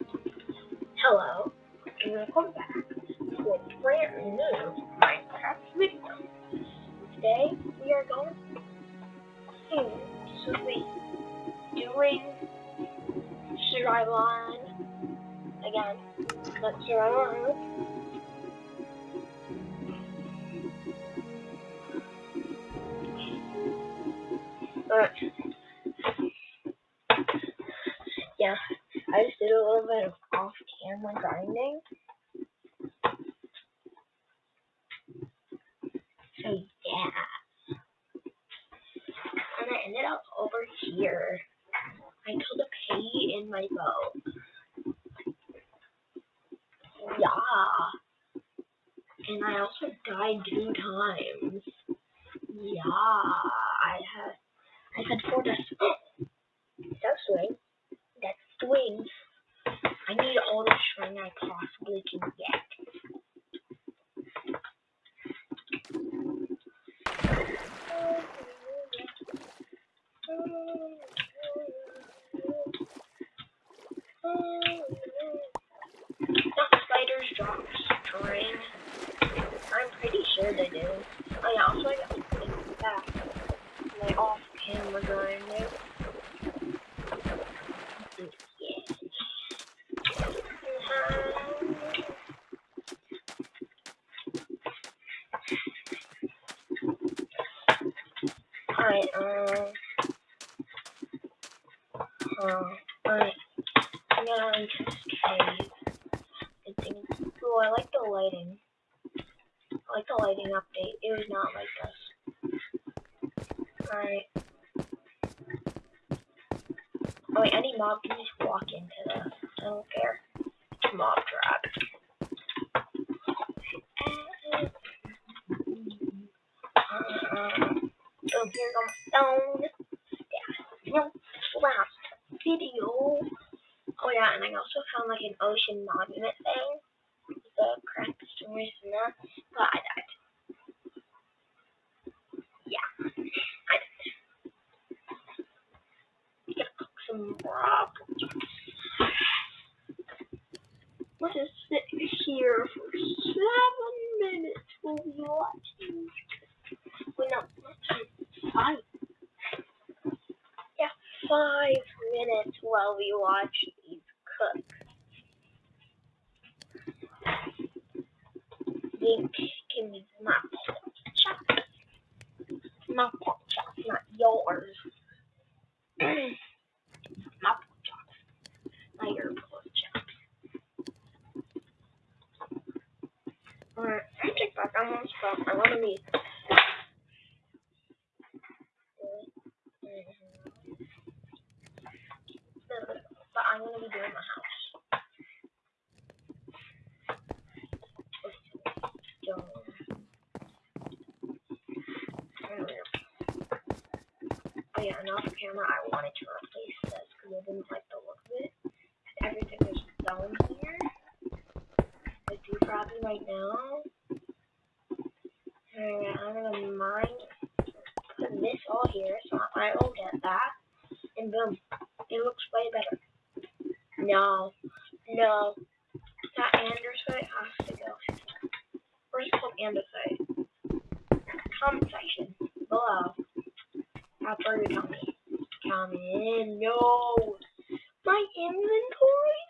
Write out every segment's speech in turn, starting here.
Hello, and welcome back to a brand new Minecraft video. Today we are going to be doing Survival again. Not Survival Island. But yeah, I just did a little bit of off-camera grinding. So yeah, and I ended up over here. I killed a piggy in my boat. Yeah, and I also died two times. Yeah, I had I had four deaths. That's swing. That's swings. I need all the string I possibly can get. Some spiders drop string. I'm pretty sure they do. Oh yeah, also I got to put it back. My off camera grinding. Alright, um. Uh, alright. I'm gonna enter this cave. I Ooh, I like the lighting. I like the lighting update. It was not like this. Alright. Oh wait, any mob can just walk into this. I don't care. It's a mob trap. Uh, so here comes stone. Yeah. No, last video. Oh yeah, and I also found like an ocean monument thing. The correct stories and that. But I died. Yeah. I died. Gotta cook some broth. Let's just sit here for seven minutes while we watch no, not five. Yeah, five minutes while we watch these cook. Think can be my chop. My chop, not yours. my chop, not your chop. Alright, I'm take back on one spot. I want to be. But I'm gonna be doing my house. And off camera I wanted to replace this because I didn't like the look of it. Everything is stone here. I do probably right now. Alright, I'm gonna mine put this all here so I will get that. And boom. It looks way better. No. No. That andesite has to go. Where's called andesite? Comment section below. I thought come in. No. My inventory?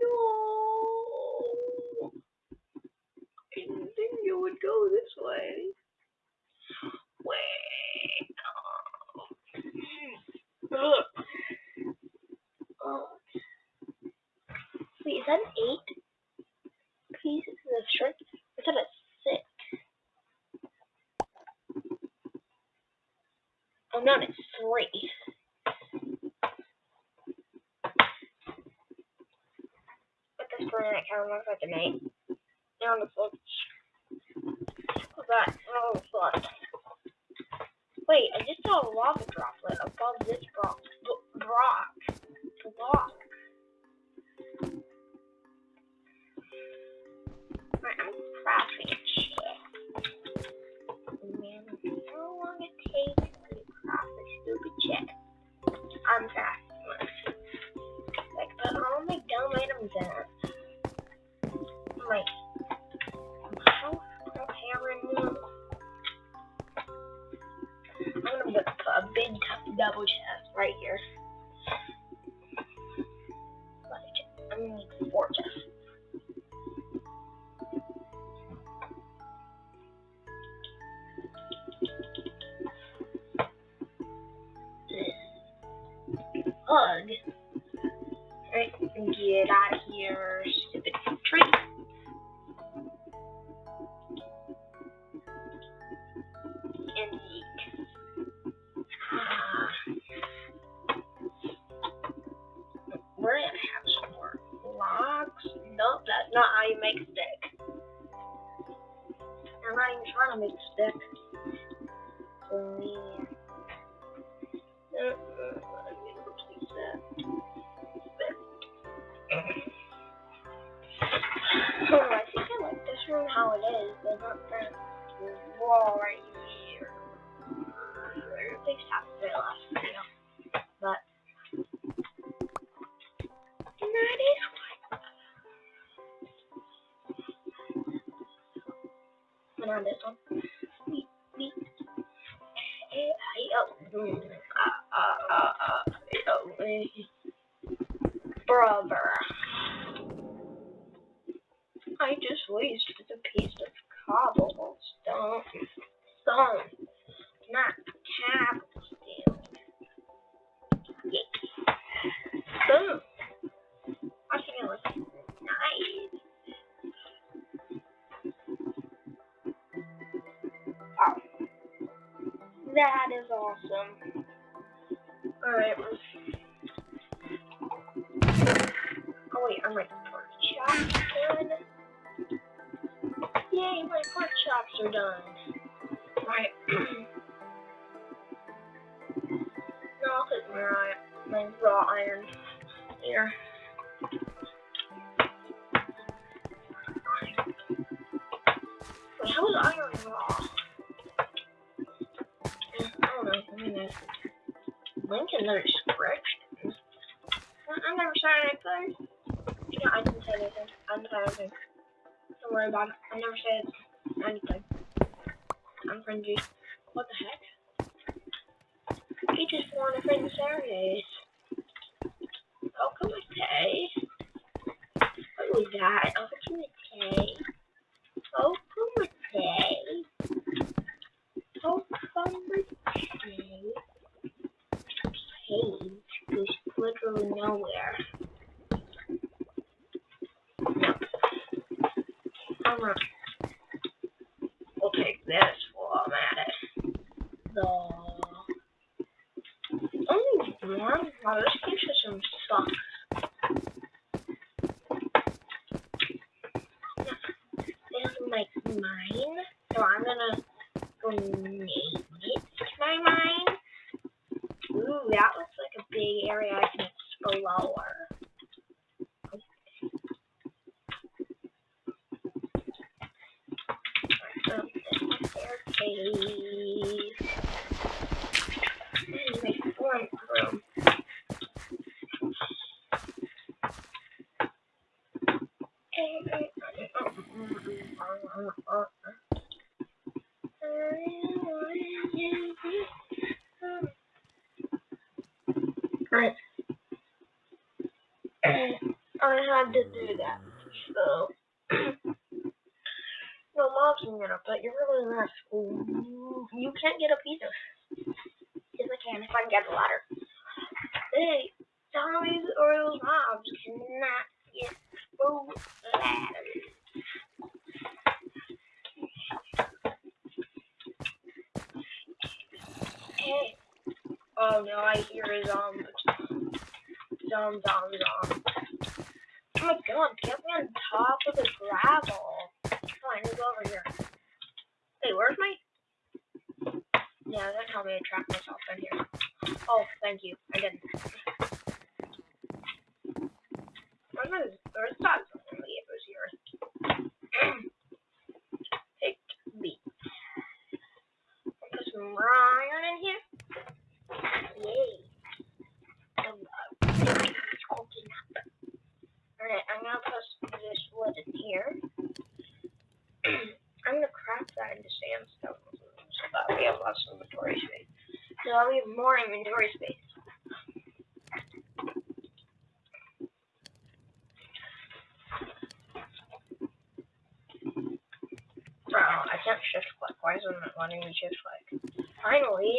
No. I didn't think it would go this way. Wait. Ugh. Wait, is that an 8? An eight. This looks. What's that? Oh, fun. Wait, I just saw a lava droplet above this rock. Rock. Block. Alright, I'm crafting shit. Man, how long it takes to craft this stupid shit? I'm this. Like, diamond get out here, wall right here. Last video. But that is what. And on this one. Beep, beep. I- oh, That is awesome. Alright. Oh wait, I'm like pork chops done. Yay, my pork chops are done. Right. now I'll put my, my raw iron here. How is iron raw? Lincoln never scratched. I, I never said anything. Yeah, I didn't say anything. I didn't say anything. Don't worry about it. I never said anything. I'm friendly. What the heck? He just wanted to friend Saturdays. Welcome to Tay. What was that? Welcome to Tay. Welcome to Tay. Welcome to Tay. Page goes literally nowhere. No. I'm. We'll take this while I'm at it. The. Oh, man. Wow, this game system sucks. Mine, so I'm gonna go name it my mine. Ooh, that looks like a big area I can explore. Um, staircase. And my front room. Right. I had to do that. So no mobs can get up, but you're school. You, can't get up either. Yes, I can if I can get the ladder. Hey, zombies or those mobs cannot get through ladders. Hey. Oh no, I hear a zombie. Zom, zom, zom. Oh my god, get me on top of the gravel. Come on, move over here. Hey, where's my... Yeah, that helped myself in here. Oh, thank you. I didn't. Where's my... Where's. Pick B. Put some iron in here. Yay. Uh. Alright, I'm gonna put this wood in here. I'm gonna craft that into sandstone so that we have less inventory space. So I'll need more inventory space. Bro, I can't shift click. Why isn't it letting me shift click? Finally.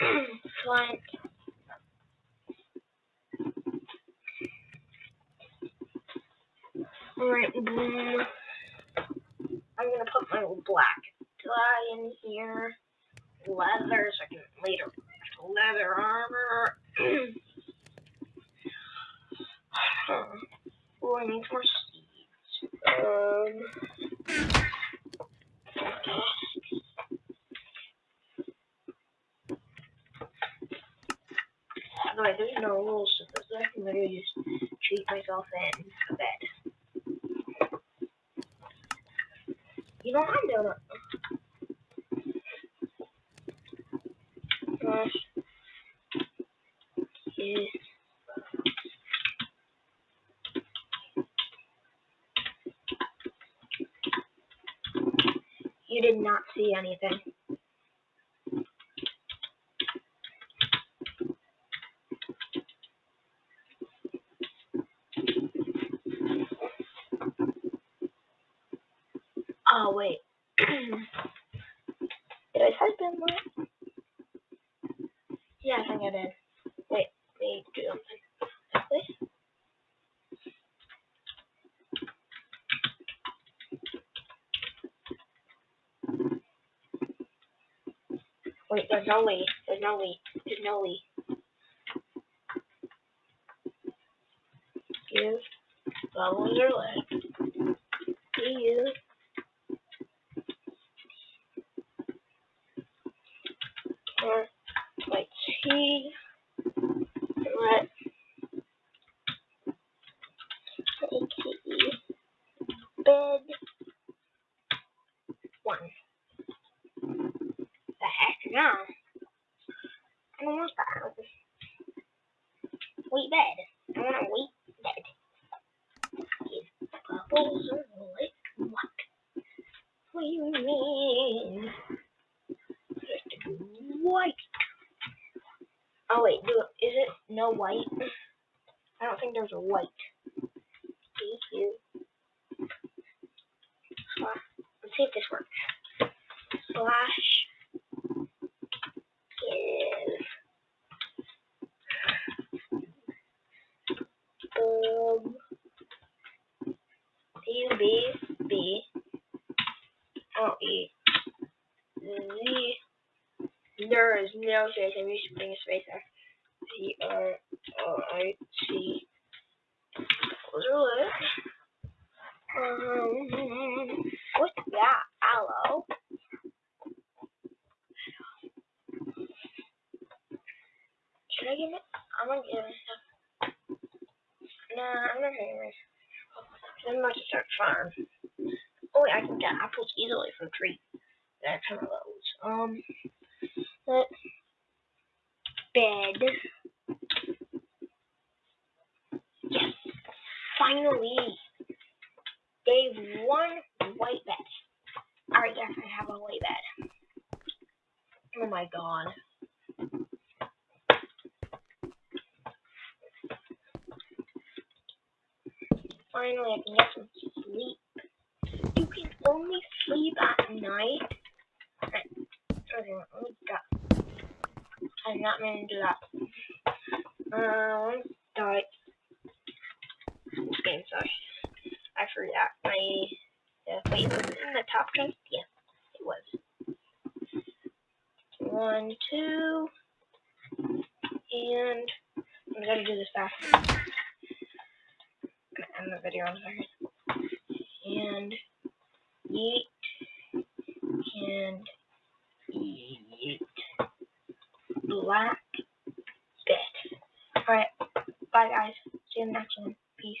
Flank. Alright, boom. I'm gonna put my black tie in here. Leather, so I can later leather armor. oh, I need more seeds. Um. By the way, there's no rules to this. I can literally just cheat myself in a bed. You know I'm doing? Gosh. Is You did not see anything. Oh wait. did I type in that? Yeah, I think I did. Wait, wait, do something. Wait. Wait, there's no way. There's no way. There's no way. Give bubbles are lit. You or like tea, let aka bed one. The heck no. That. Wheat bed. I want a wheat bed. Bubbles are lit, what? What do you mean? white. Oh wait, do is it no white? I don't think there's a white. You. Let's see if this works. Slash give um U B B O E Z is no space. I'm used to putting a space there. C R O I C. Those. Um, what's that? Aloe. Should I give it? I'm gonna give myself. Nah, I'm not gonna give myself. I'm about to start farm. Oh, wait, I can get apples easily from trees. That kind of loads. Um let bed. Yes, finally, day one white bed. Alright, yes, I have a white bed. Oh my god. Finally, I can get some sleep. You can only sleep at night. Okay, let me go. I'm not meant to do that. Um, die. This game sucks. I forgot my. Uh, wait, was it in the top ten? Yeah, it was. One, two, and I'm gonna do this fast. I'm gonna end the video a second. And yeet and yeet Alright, bye guys. See you in the next one.